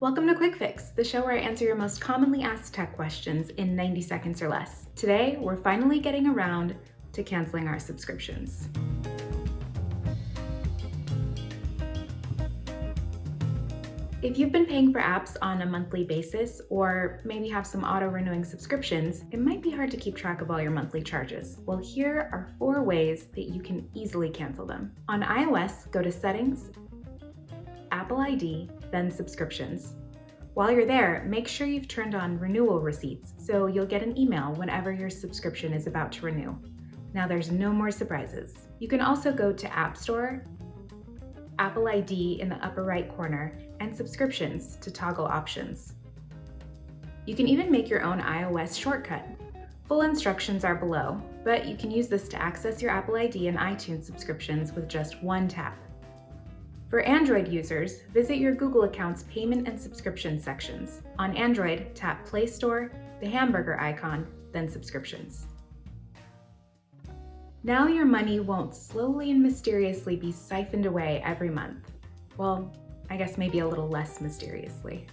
Welcome to Quick Fix, the show where I answer your most commonly asked tech questions in 90 seconds or less. Today, we're finally getting around to canceling our subscriptions. If you've been paying for apps on a monthly basis, or maybe have some auto-renewing subscriptions, it might be hard to keep track of all your monthly charges. Well, here are four ways that you can easily cancel them. On iOS, go to Settings, Apple ID, then Subscriptions. While you're there, make sure you've turned on renewal receipts so you'll get an email whenever your subscription is about to renew. Now there's no more surprises. You can also go to App Store Apple ID in the upper right corner, and subscriptions to toggle options. You can even make your own iOS shortcut. Full instructions are below, but you can use this to access your Apple ID and iTunes subscriptions with just one tap. For Android users, visit your Google account's payment and subscription sections. On Android, tap Play Store, the hamburger icon, then Subscriptions. Now your money won't slowly and mysteriously be siphoned away every month. Well, I guess maybe a little less mysteriously.